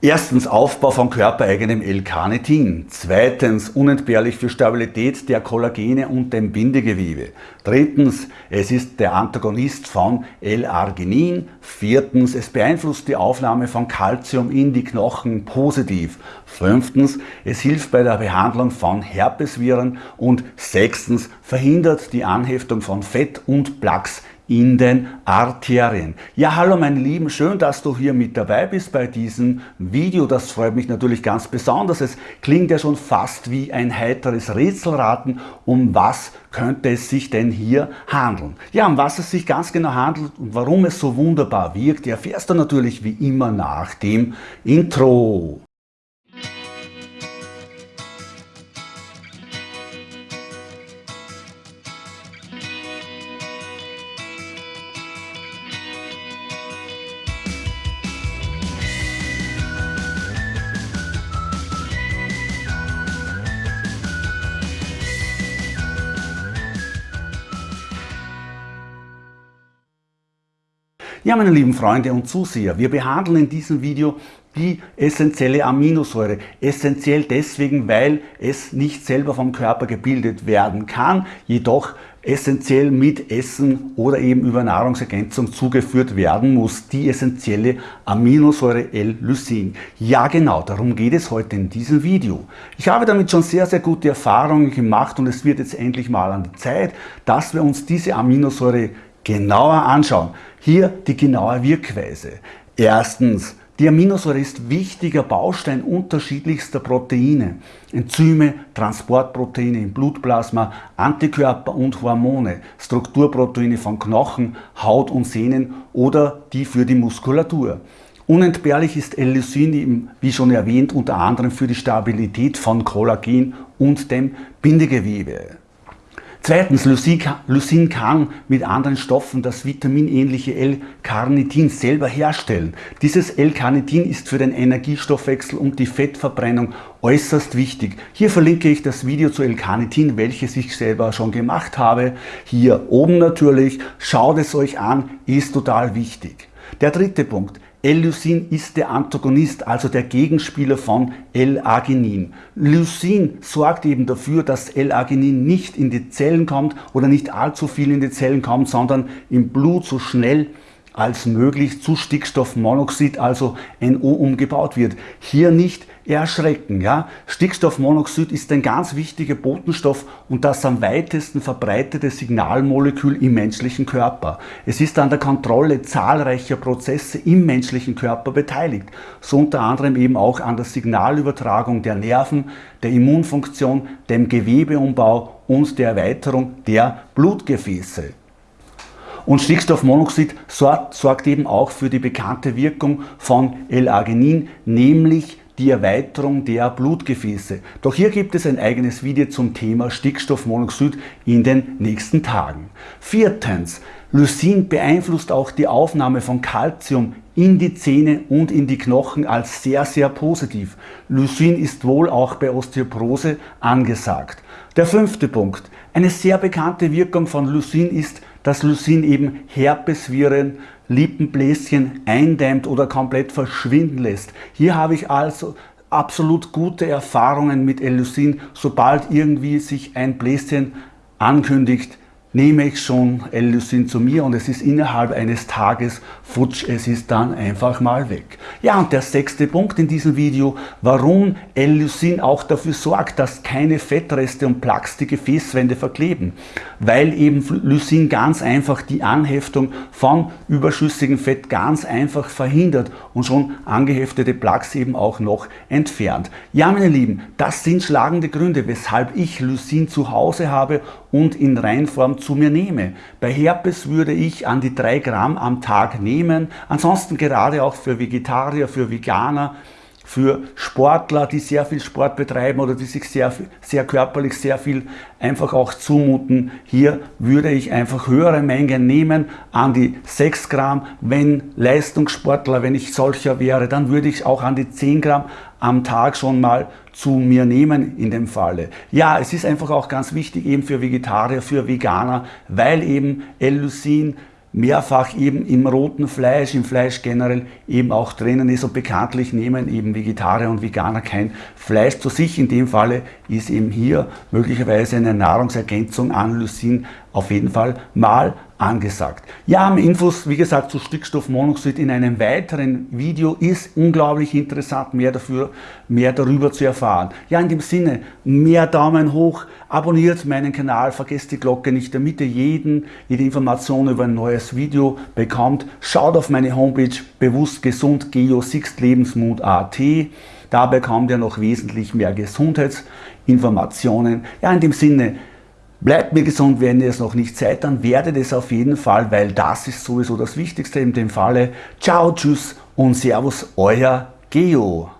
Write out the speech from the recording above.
Erstens Aufbau von körpereigenem L-Carnitin. Zweitens unentbehrlich für Stabilität der Kollagene und dem Bindegewebe. Drittens es ist der Antagonist von L-Arginin. Viertens es beeinflusst die Aufnahme von Calcium in die Knochen positiv. Fünftens es hilft bei der Behandlung von Herpesviren. Und sechstens verhindert die Anheftung von Fett und Plaques in den Arterien. Ja, hallo mein Lieben, schön, dass du hier mit dabei bist bei diesem Video. Das freut mich natürlich ganz besonders. Es klingt ja schon fast wie ein heiteres Rätselraten. Um was könnte es sich denn hier handeln? Ja, um was es sich ganz genau handelt und warum es so wunderbar wirkt, erfährst du natürlich wie immer nach dem Intro. Ja, meine lieben Freunde und Zuseher, wir behandeln in diesem Video die essentielle Aminosäure. Essentiell deswegen, weil es nicht selber vom Körper gebildet werden kann, jedoch essentiell mit Essen oder eben über Nahrungsergänzung zugeführt werden muss, die essentielle Aminosäure L-Lysin. Ja genau, darum geht es heute in diesem Video. Ich habe damit schon sehr, sehr gute Erfahrungen gemacht und es wird jetzt endlich mal an die Zeit, dass wir uns diese Aminosäure genauer anschauen. Hier die genaue Wirkweise. Erstens, die Aminosäure ist wichtiger Baustein unterschiedlichster Proteine, Enzyme, Transportproteine im Blutplasma, Antikörper und Hormone, Strukturproteine von Knochen, Haut und Sehnen oder die für die Muskulatur. Unentbehrlich ist L-Lysin, wie schon erwähnt, unter anderem für die Stabilität von Kollagen und dem Bindegewebe. Zweitens, Lysin kann mit anderen Stoffen das vitaminähnliche L-Carnitin selber herstellen. Dieses L-Carnitin ist für den Energiestoffwechsel und die Fettverbrennung äußerst wichtig. Hier verlinke ich das Video zu L-Carnitin, welches ich selber schon gemacht habe. Hier oben natürlich. Schaut es euch an, ist total wichtig. Der dritte Punkt. L-Lysin ist der Antagonist, also der Gegenspieler von L-Arginin. Lysin sorgt eben dafür, dass L-Arginin nicht in die Zellen kommt oder nicht allzu viel in die Zellen kommt, sondern im Blut so schnell als möglich zu Stickstoffmonoxid, also NO, umgebaut wird. Hier nicht erschrecken. Ja? Stickstoffmonoxid ist ein ganz wichtiger Botenstoff und das am weitesten verbreitete Signalmolekül im menschlichen Körper. Es ist an der Kontrolle zahlreicher Prozesse im menschlichen Körper beteiligt, so unter anderem eben auch an der Signalübertragung der Nerven, der Immunfunktion, dem Gewebeumbau und der Erweiterung der Blutgefäße. Und Stickstoffmonoxid sorgt, eben auch für die bekannte Wirkung von L-Arginin, nämlich die Erweiterung der Blutgefäße. Doch hier gibt es ein eigenes Video zum Thema Stickstoffmonoxid in den nächsten Tagen. Viertens, Lysin beeinflusst auch die Aufnahme von Calcium in die Zähne und in die Knochen als sehr, sehr positiv. Lysin ist wohl auch bei Osteoporose angesagt. Der fünfte Punkt. Eine sehr bekannte Wirkung von Lysin ist dass Lysin eben Herpesviren, Lippenbläschen eindämmt oder komplett verschwinden lässt. Hier habe ich also absolut gute Erfahrungen mit L-Lysin. Sobald irgendwie sich ein Bläschen ankündigt, nehme ich schon L-Lysin zu mir und es ist innerhalb eines Tages futsch, es ist dann einfach mal weg. Ja, und der sechste Punkt in diesem Video, warum L-Lysin auch dafür sorgt, dass keine Fettreste und Plaques die Gefäßwände verkleben. Weil eben Lysin ganz einfach die Anheftung von überschüssigem Fett ganz einfach verhindert und schon angeheftete Plaques eben auch noch entfernt. Ja, meine Lieben, das sind schlagende Gründe, weshalb ich Lysin zu Hause habe und in Reinform zu mir nehme. Bei Herpes würde ich an die 3 Gramm am Tag nehmen. Ansonsten gerade auch für Vegetarier, für Veganer, für Sportler, die sehr viel Sport betreiben oder die sich sehr, sehr körperlich sehr viel einfach auch zumuten. Hier würde ich einfach höhere Mengen nehmen, an die 6 Gramm. Wenn Leistungssportler, wenn ich solcher wäre, dann würde ich auch an die 10 Gramm am Tag schon mal zu mir nehmen in dem Falle. Ja, es ist einfach auch ganz wichtig eben für Vegetarier, für Veganer, weil eben L-Lysin mehrfach eben im roten Fleisch, im Fleisch generell eben auch drinnen ist und bekanntlich nehmen eben Vegetarier und Veganer kein Fleisch zu sich. In dem Falle ist eben hier möglicherweise eine Nahrungsergänzung an Lysin auf jeden Fall mal angesagt. Ja, Infos, wie gesagt, zu Stickstoffmonoxid in einem weiteren Video ist unglaublich interessant, mehr dafür, mehr darüber zu erfahren. Ja, in dem Sinne, mehr Daumen hoch, abonniert meinen Kanal, vergesst die Glocke nicht, damit ihr jeden, jede Information über ein neues Video bekommt. Schaut auf meine Homepage bewusst gesund geo lebensmut.at. Da bekommt ihr noch wesentlich mehr Gesundheitsinformationen. Ja, in dem Sinne, Bleibt mir gesund, wenn ihr es noch nicht seid, dann werdet es auf jeden Fall, weil das ist sowieso das Wichtigste in dem Falle. Ciao, tschüss und servus, euer Geo.